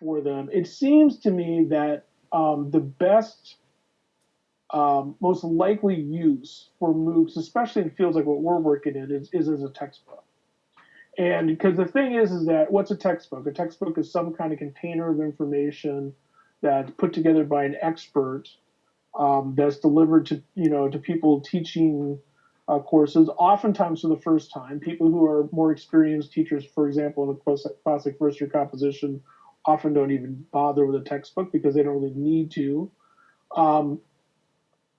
for them. It seems to me that um, the best, um, most likely use for MOOCs, especially in fields like what we're working in, is, is as a textbook. And because the thing is, is that what's a textbook? A textbook is some kind of container of information that's put together by an expert um, that's delivered to you know to people teaching uh, courses, oftentimes for the first time. People who are more experienced teachers, for example, in a classic first year composition, often don't even bother with a textbook because they don't really need to. Um,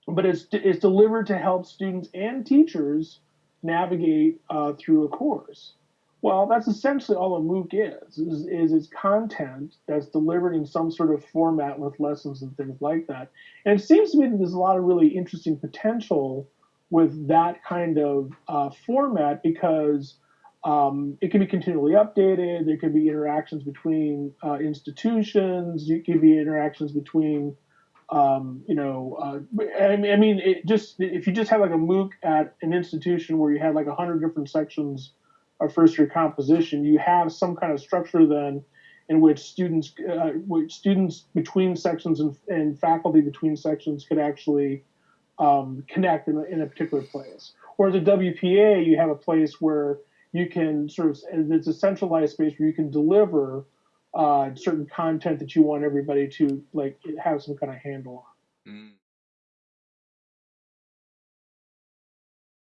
but it's it's delivered to help students and teachers navigate uh, through a course. Well, that's essentially all a MOOC is, is, is its content that's delivered in some sort of format with lessons and things like that. And it seems to me that there's a lot of really interesting potential with that kind of uh, format because um, it can be continually updated. There can be interactions between uh, institutions. It can be interactions between, um, you know, uh, I mean, it just if you just have like a MOOC at an institution where you have like a hundred different sections of first year composition, you have some kind of structure then in which students, uh, which students between sections and, and, faculty between sections could actually um, connect in a, in a particular place. Whereas at WPA, you have a place where you can sort of, it's a centralized space where you can deliver uh, certain content that you want everybody to like have some kind of handle on. Mm.